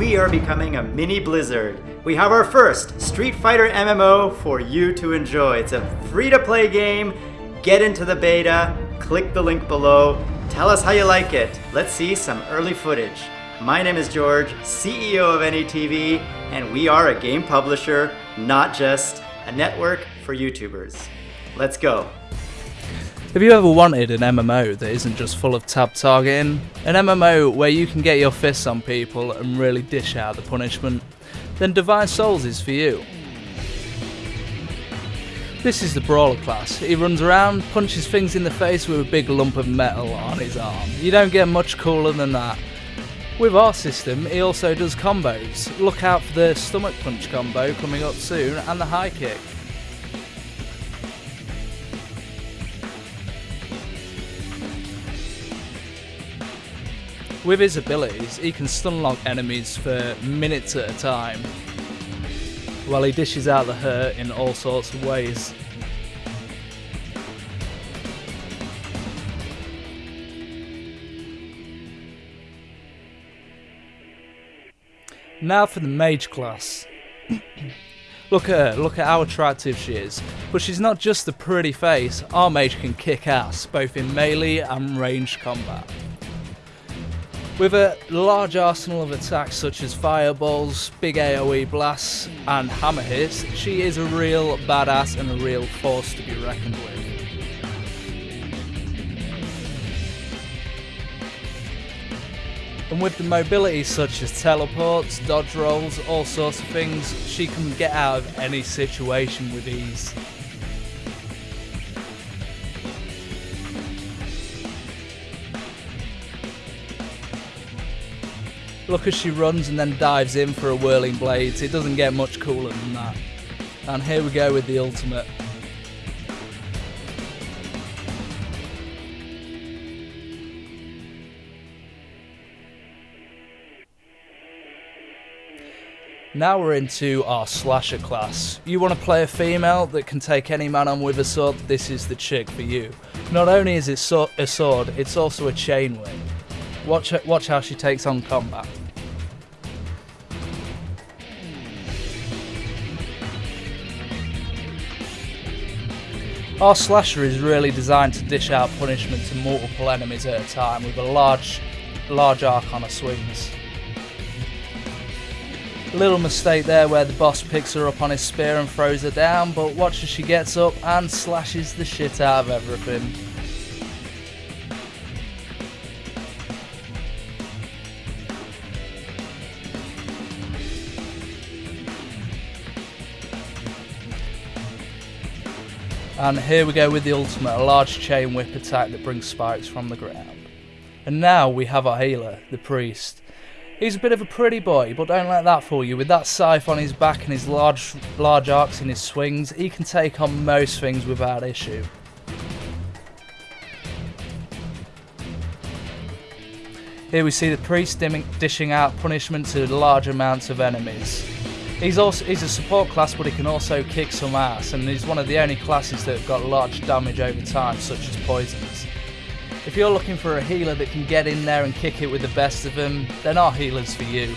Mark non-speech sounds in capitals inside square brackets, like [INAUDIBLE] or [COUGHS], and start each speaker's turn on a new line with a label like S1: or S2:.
S1: we are becoming a mini Blizzard. We have our first Street Fighter MMO for you to enjoy. It's a free to play game. Get into the beta, click the link below, tell us how you like it. Let's see some early footage. My name is George, CEO of NETV, and we are a game publisher, not just a network for YouTubers. Let's go.
S2: Have you ever wanted an MMO that isn't just full of tab targeting? An MMO where you can get your fists on people and really dish out the punishment? Then Divine Souls is for you. This is the Brawler class. He runs around, punches things in the face with a big lump of metal on his arm. You don't get much cooler than that. With our system, he also does combos. Look out for the stomach punch combo coming up soon and the high kick. With his abilities, he can stun lock enemies for minutes at a time, while he dishes out the hurt in all sorts of ways. Now for the mage class. [COUGHS] look at her, look at how attractive she is. But she's not just a pretty face, our mage can kick ass, both in melee and ranged combat. With a large arsenal of attacks such as fireballs, big AoE blasts, and hammer hits, she is a real badass and a real force to be reckoned with. And with the mobility such as teleports, dodge rolls, all sorts of things, she can get out of any situation with ease. Look as she runs and then dives in for a whirling blades. It doesn't get much cooler than that. And here we go with the ultimate. Now we're into our slasher class. You want to play a female that can take any man on with a sword, this is the chick for you. Not only is it so a sword, it's also a chain whip. Watch, watch how she takes on combat. Our slasher is really designed to dish out punishment to multiple enemies at a time with a large, large arc on her swings. Little mistake there where the boss picks her up on his spear and throws her down, but watch as she gets up and slashes the shit out of everything. And here we go with the ultimate, a large chain whip attack that brings spikes from the ground. And now we have our healer, the priest. He's a bit of a pretty boy, but don't let that fool you. With that scythe on his back and his large, large arcs in his swings, he can take on most things without issue. Here we see the priest dishing out punishment to large amounts of enemies. He's also he's a support class, but he can also kick some ass, and he's one of the only classes that have got large damage over time, such as poisons. If you're looking for a healer that can get in there and kick it with the best of them, then our healer's for you.